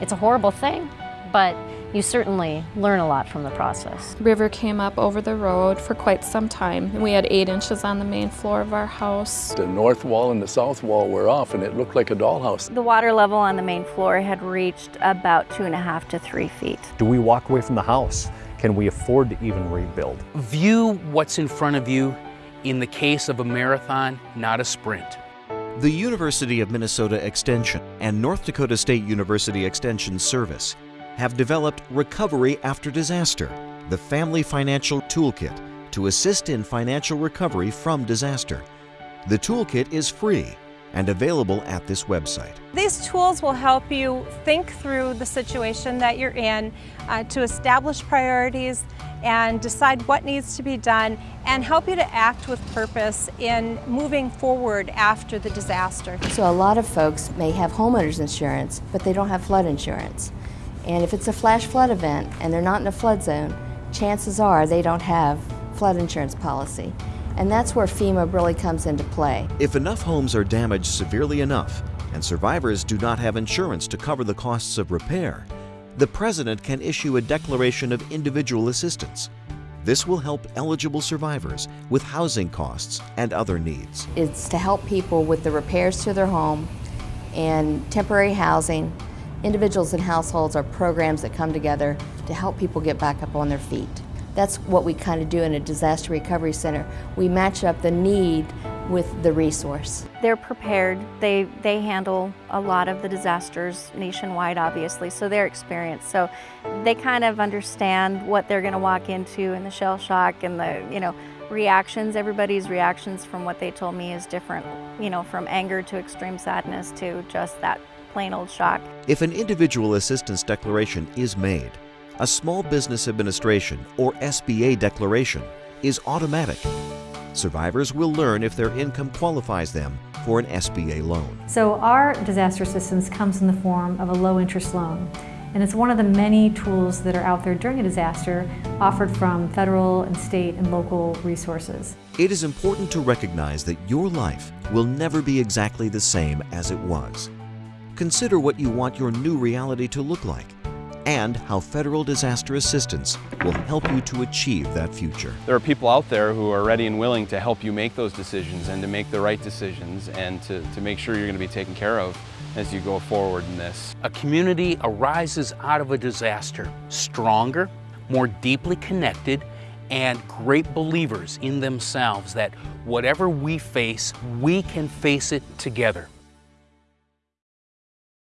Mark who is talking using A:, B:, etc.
A: It's a horrible thing, but you certainly learn a lot from the process.
B: River came up over the road for quite some time. and We had eight inches on the main floor of our house.
C: The north wall and the south wall were off and it looked like a dollhouse.
D: The water level on the main floor had reached about two and a half to three feet.
E: Do we walk away from the house? Can we afford to even rebuild?
F: View what's in front of you in the case of a marathon, not a sprint.
G: The University of Minnesota Extension and North Dakota State University Extension Service have developed Recovery After Disaster, the Family Financial Toolkit to assist in financial recovery from disaster. The toolkit is free and available at this website.
H: These tools will help you think through the situation that you're in uh, to establish priorities and decide what needs to be done and help you to act with purpose in moving forward after the disaster.
I: So a lot of folks may have homeowners insurance, but they don't have flood insurance. And if it's a flash flood event and they're not in a flood zone, chances are they don't have flood insurance policy. And that's where FEMA really comes into play.
G: If enough homes are damaged severely enough and survivors do not have insurance to cover the costs of repair, the President can issue a declaration of individual assistance. This will help eligible survivors with housing costs and other needs.
I: It's to help people with the repairs to their home and temporary housing Individuals and households are programs that come together to help people get back up on their feet. That's what we kind of do in a disaster recovery center. We match up the need with the resource.
D: They're prepared. They, they handle a lot of the disasters nationwide, obviously, so they're experienced. So they kind of understand what they're going to walk into and the shell shock and the, you know, reactions. Everybody's reactions from what they told me is different, you know, from anger to extreme sadness to just that plain old shock.
G: If an individual assistance declaration is made, a Small Business Administration or SBA declaration is automatic. Survivors will learn if their income qualifies them for an SBA loan.
J: So our disaster assistance comes in the form of a low interest loan. And it's one of the many tools that are out there during a disaster offered from federal and state and local resources.
G: It is important to recognize that your life will never be exactly the same as it was. Consider what you want your new reality to look like and how federal disaster assistance will help you to achieve that future.
K: There are people out there who are ready and willing to help you make those decisions and to make the right decisions and to, to make sure you're going to be taken care of as you go forward in this.
F: A community arises out of a disaster stronger, more deeply connected, and great believers in themselves that whatever we face, we can face it together.